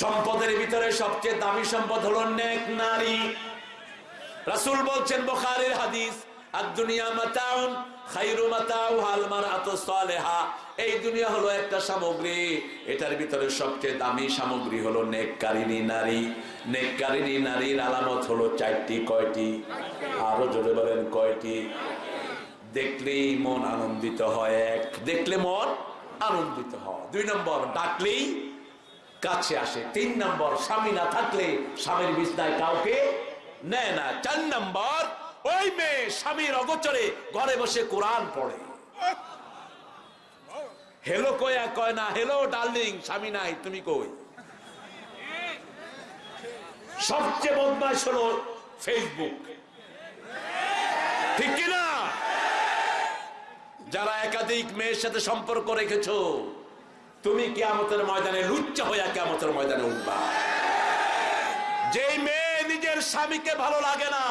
সম্পদের ভিতরে সবচেয়ে দামি সম্পদ হলো নেক নারী। রাসূল বলছেন বুখারীর হাদিস আর দুনিয়া মাতাউন খাইরু মাতাউ হাল মারাতু সালেহা। এই দুনিয়া হলো একটা সামগ্রী, এটার ভিতরে সবচেয়ে দামি সামগ্রী হলো নেককারিনী নারী। নেককারিনী নারীর আলামত হলো চারটি, কয়টি? আরও জোরে বলেন, কয়টি? দেখলেই মন আনন্দিত হয়, এক, দেখলে মন আনন্দিত হয়। দুই নম্বর, ডাকলেই কাছে আসে। তিন নম্বর, স্বামী না থাকলে স্বামীর বিছনায় কাউকে নেয় না। চার নম্বর, ওই মেয়ে স্বামীর অগোচরে ঘরে বসে কোরআন পড়ে। হেলো কয়া কয় না, হেলো ডার্লিং, স্বামী নাই, তুমি কই? সবচেয়ে বদমাস হলো ফেসবুক। ঠিক কিনা? যারা একাধিক মেয়ের সাথে সম্পর্ক রেখেছো তুমি কেয়ামতের ময়দানে লুচ্চা হইয়া কেয়ামতের ময়দানে উঠবা। যেই মেয়ে নিজের স্বামীকে ভালো লাগে না,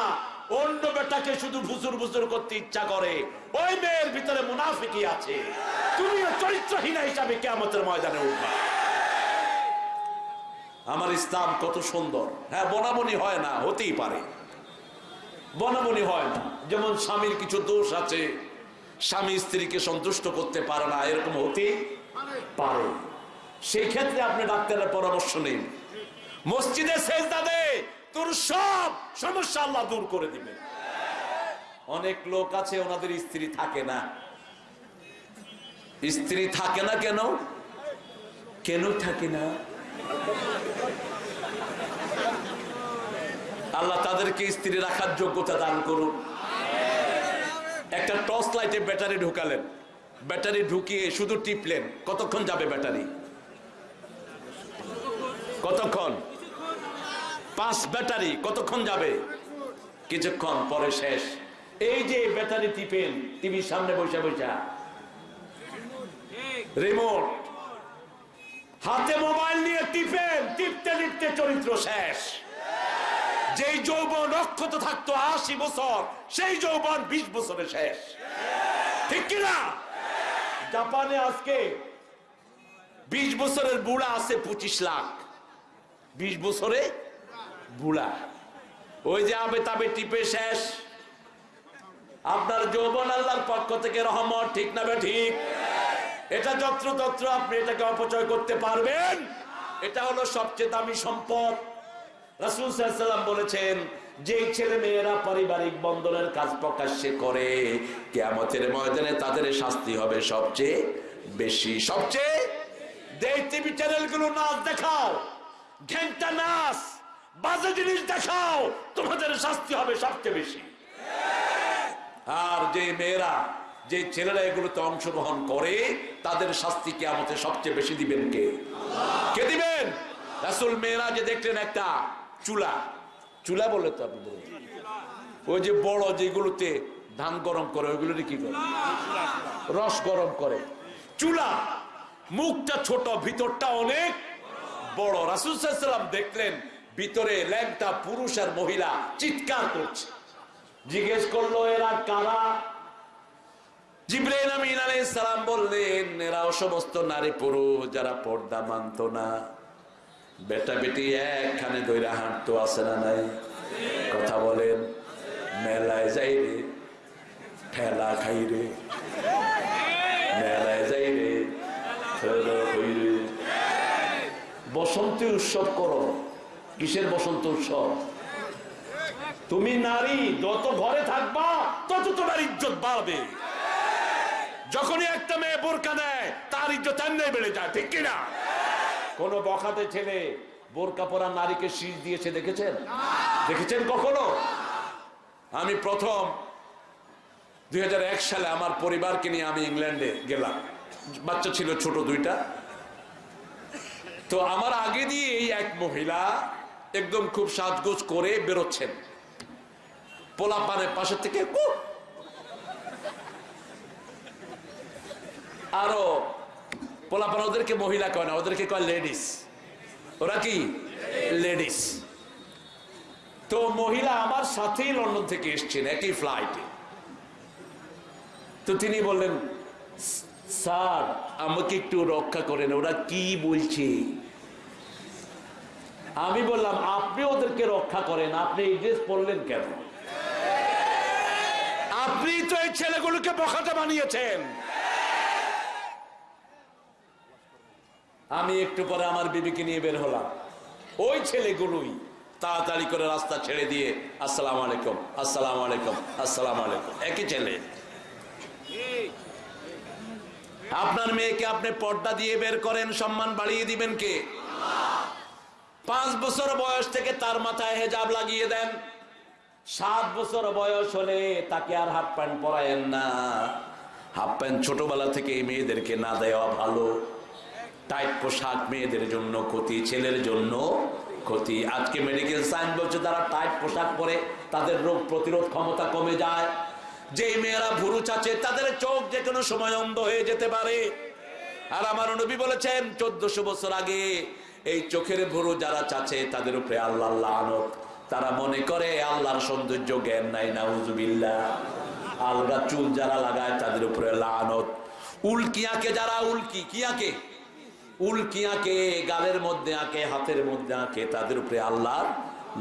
অন্য বেটাকে শুধু ভুসুর ভুসুর করতে ইচ্ছা করে, ওই মেয়ের ভিতরে মুনাফিকি আছে। তুমিও চরিত্রহীনা হিসাবে কেয়ামতের ময়দানে উঠবা। আমার ইসলাম কত সুন্দর। হ্যাঁ বনাবনি হয় না, হতেই পারে। বনাবনি হয় না। যেমন স্বামীর কিছু দোষ আছে, স্বামী স্ত্রীকে সন্তুষ্ট করতে পারে না, এরকম হতে পারে। সেই ক্ষেত্রে আপনি ডাক্তারের পরামর্শ নিন। মসজিদে শেষ দাদে তোর সব সমস্যা আল্লাহ দূর করে দিবে অনেক লোক আছে, ওনাদের স্ত্রী থাকে না। স্ত্রী থাকে না কেন? কেন থাকে না? আল্লাহ তাদেরকে স্ত্রী রাখার যোগ্যতা দান করুন। একটা টর্চ লাইটে ব্যাটারি ঢুকালেন। ব্যাটারি ঢুকিয়ে শুধু টিপলেন, কতক্ষণ যাবে ব্যাটারি? কতক্ষণ? পাঁচ ব্যাটারি, কতক্ষণ যাবে? কিছুক্ষণ, পরে শেষ। এই যে ব্যাটারি টিপেন টিভির সামনে বসে বসে। রিমোট। হাতে মোবাইল নিয়ে টিপেন, টিপতে টিপতে চরিত্র শেষ। যেই যৌবন অক্ষত থাকতো আশি বছর, সেই যৌবন বিশ বছরে শেষ। ঠিক কিনা? জাপানে আজকে বিশ বছরের বুড়া আছে পঁচিশ লাখ। বিশ বছরে বুড়া। ওই যে আবে তাবে টিপে শেষ। আপনার যৌবন আল্লাহর পক্ষ থেকে রহমত, ঠিক না ঠিক? এটা যত্র তত্র আপনি এটাকে অপচয় করতে পারবেন। এটা হলো সবচেয়ে দামি সম্পদ। রাসুল সাল্লাম বলেছেন যে ছেলে মেয়েরা পারিবারিক বন্ধনের কাজ প্রকাশ্যে করে, কেয়ামতের ময়দানে তাদের শাস্তি হবে সবচেয়ে বেশি। সবচেয়ে টিভি চ্যানেলগুলো নাচ দেখাও, ঘেন্টা নাচ, বাজে জিনিস দেখাও, তোমাদের শাস্তি হবে সবচেয়ে বেশি। আর যে মেয়েরা যে ছেলেরা এগুলোতে অংশগ্রহণ করে, তাদের শাস্তি কে আমাদের সবচেয়ে বেশি দিবেন কে? কে দিবেন? রাসুল মেয়েরা যে দেখলেন একটা চুলা। চুলা বলে তো আপনি। ওই যে বড় যেগুলোতে ধান গরম করে ওইগুলো কি করে? রস গরম করে। চুলা। মুখটা ছোট, ভিতরটা অনেক বড়। রাসুল দেখলেন, ভিতরে ল্যাংটা পুরুষ আর মহিলা চিৎকার করছে। জিজ্ঞেস করল, এরা কারা? জিব্রাইল আমিন সালাম বললেন, এরা সমস্ত নারী পুরুষ যারা পর্দা মানতো না। বেটা বেটি একখানে দইরা হাঁটতো, আছে না নাই? কথা বলেন, মেলায় যাই রে, ঠেলা খাই রে। মেলায় যাই রে রে। বসন্তে উৎসব করো। কিসের বসন্ত উৎসব? তুমি নারী, যত ঘরে থাকবা, তত তোমার ইজ্জত বাড়বে। যখনই একটা মেয়ে বোরকা দেয়, তার ইজ্জত এমনি বেড়ে যায়, ঠিক কিনা? কোন বখাতে ছেলে বোরকা পরা নারীকে শীষ দিয়েছে দেখেছেন? দেখেছেন কখনো? আমি প্রথম দুই হাজার এক সালে আমার পরিবারকে নিয়ে আমি ইংল্যান্ডে গেলাম। বাচ্চা ছিল ছোট দুইটা। তো আমার আগে দিয়ে এই এক মহিলা একদম খুব সাজগোজ করে বেরোচ্ছেন। পোলা পানের পাশের থেকে আরও পোলাপান ওদেরকে মহিলা কয় না, ওদেরকে কয় লেডিস ওরা কি? লেডিস তো মহিলা আমার সাথেই লন্ডন থেকে এসছেন, একই ফ্লাইটে তো তিনি বললেন, স্যার, আমাকে একটু রক্ষা করেন, ওরা কি বলছে? আমি বললাম, আপনি ওদেরকে রক্ষা করেন, আপনি এই ড্রেস পরলেন কেন? আপনি তো এই ছেলেগুলোকে বখাটা বানিয়েছেন। আমি একটু পরে আমার বিবিকে নিয়ে বের হলাম। ওই ছেলেগুলোই তাড়াতাড়ি করে রাস্তা ছেড়ে দিয়ে, আসসালাম আলাইকুম আসসালাম আলাইকুম আসসালাম আলাইকুম। একই ছেলে। আপনার মেয়েকে আপনি পর্দা দিয়ে বের করেন, সম্মান বাড়িয়ে দিবেন কে? পাঁচ বছর বয়স থেকে তার মাথায় হেজাব লাগিয়ে দেন। সাত বছর বয়স হলে তাকে আর হাফ প্যান্ট পরায়েন না। হাফ প্যান্ট ছোটবেলা থেকে এই মেয়েদেরকে না দেওয়া ভালো। টাইট পোশাক মেয়েদের জন্য ক্ষতি, ছেলের জন্য ক্ষতি। আজকে মেডিকেল সায়েন্স বলছে তারা টাইট পোশাক পরে তাদের রোগ প্রতিরোধ ক্ষমতা কমে যায়। যেই মেয়েরা ভুরু চাচে, তাদের চোখ যে কোনো সময় অন্ধ হয়ে যেতে পারে। আর আমার নবী বলেছেন, চোদ্দশো বছর আগে এই চোখের ভুরু যারা চাচে, তাদের উপরে আল্লাহ আল্লাহ আনত তারা মনে করে, আল্লাহর সৌন্দর্য জ্ঞান নাই না উজুবিল্লা আলগা চুল যারা লাগায়, তাদের উপরে লানত। উল্কি আঁকে যারা উল্কি কি আঁকে উল্কি আঁকে গালের মধ্যে আঁকে, হাতের মধ্যে আঁকে, তাদের উপরে আল্লাহর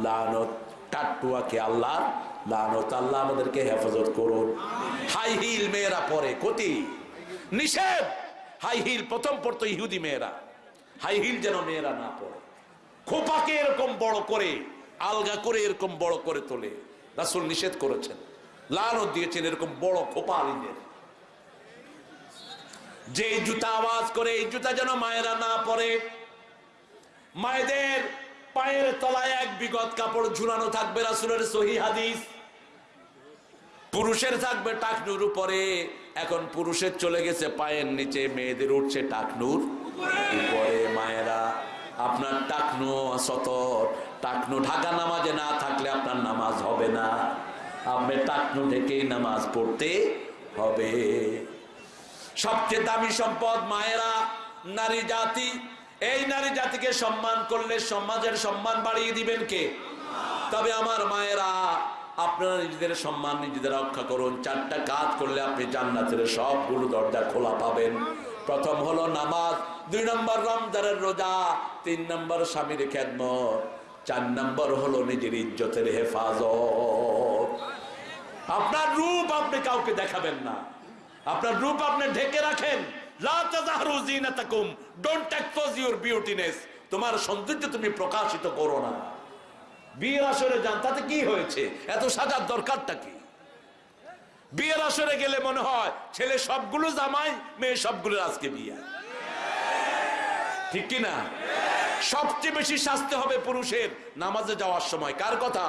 লানত টাট্টু আঁকে আল্লাহর লানত। আল্লাহ আমাদেরকে হেফাজত করুন। হাই হিল মেয়েরা পরে, ক্ষতি। নিষেধ। হাই হিল প্রথম পড়তো ইহুদি মেয়েরা। হাই হিল যেন মেয়েরা না পড়ে। খোপাকে এরকম বড় করে, আলগা করে এরকম বড় করে তোলে। রাসুল নিষেধ করেছেন। লানত দিয়েছেন এরকম বড় খোপা আলিদের। যে জুতা আওয়াজ করে, এই জুতা যেন মায়েরা না পরে। মায়েদের পায়ের তলায় এক বিগত কাপড় ঝুলানো থাকবে রাসুলের সহি হাদিস। পুরুষের থাকবে টাকনুর উপরে, এখন পুরুষের চলে গেছে পায়ের নিচে, মেয়েদের উঠছে টাকনুর উপরে। মায়েরা, আপনার টাকনু সতর, টাকনু ঢাকা নামাজে না থাকলে আপনার নামাজ হবে না। আপনি টাকনু ঢেকেই নামাজ পড়তে হবে। সবচেয়ে দামি সম্পদ মায়েরা, নারী জাতি। এই নারী জাতিকে সম্মান করলে সমাজের সম্মান বাড়িয়ে দিবেন কে? তবে আমার মায়েরা, আপনারা নিজেদের সম্মান নিজেদের রক্ষা করুন। চারটা কাজ করলে আপনি জান্নাতের সবগুলো দরজা খোলা পাবেন। প্রথম হলো নামাজ, দুই নম্বর রমজানের রোজা, তিন নম্বর স্বামীর খেদমত, চার নম্বর হলো নিজের ইজ্জতের হেফাজত। আপনার রূপ আপনি কাউকে দেখাবেন না। আপনার রূপ আপনি ঢেকে রাখেন। তোমার সৌন্দর্য তুমি প্রকাশিত করো না। বিয়ের আসরে যান, তাতে কি হয়েছে? এত সাজার দরকারটা কি? বিয়ের আসরে গেলে মনে হয়, ছেলে সবগুলো জামাই, মেয়ে সবগুলো আজকে বিয়ে। ঠিক কি না সবচেয়ে বেশি শাস্তি হবে পুরুষের নামাজে যাওয়ার সময়। কার কথা?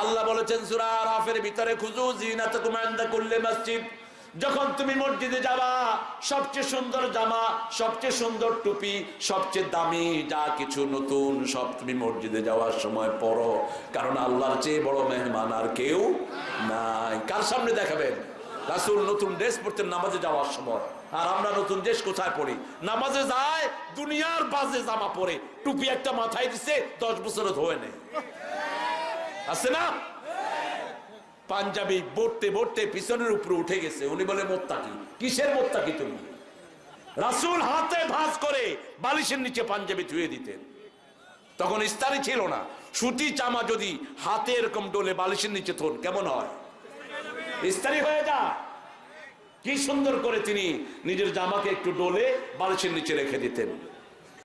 আল্লাহ বলেছেন, সূরা আরাফের ভিতরে খুজু জিনাতাকুম ইনদা কুল্লি মসজিদ। যখন তুমি মসজিদে যাবা, সবচেয়ে সুন্দর জামা, সবচেয়ে সুন্দর টুপি, সবচেয়ে দামি যা কিছু নতুন, সব তুমি মসজিদে যাওয়ার সময় পড়ো কারণ আল্লাহর চেয়ে বড় মেহমান আর কেউ নাই। কার সামনে দেখাবেন? রাসুল নতুন ড্রেস পরতেন নামাজে যাওয়ার সময়। আর আমরা নতুন ড্রেস কোথায় পড়ি নামাজে যায়, দুনিয়ার বাজে জামা পরে। টুপি একটা মাথায় দিছে, দশ বছরে ধোয়ে নেই। আছে না? পাঞ্জাবি বটতে বটতে পিছনের উপরে উঠে গেছে। উনি বলে, মোত্তাকি, কিসের মোত্তাকি তুমি? রাসুল হাতে ভাঁজ করে বালিশের নিচে পাঞ্জাবি ধুয়ে দিতেন। তখন ইস্তারি ছিল না। সুতি চামা যদি হাতে এরকম ডোলে বালিশের নিচে থন, কেমন হয়? ইস্তারি হয়ে যা। কি সুন্দর করে তিনি নিজের জামাকে একটু ডোলে বালিশের নিচে রেখে দিতেন।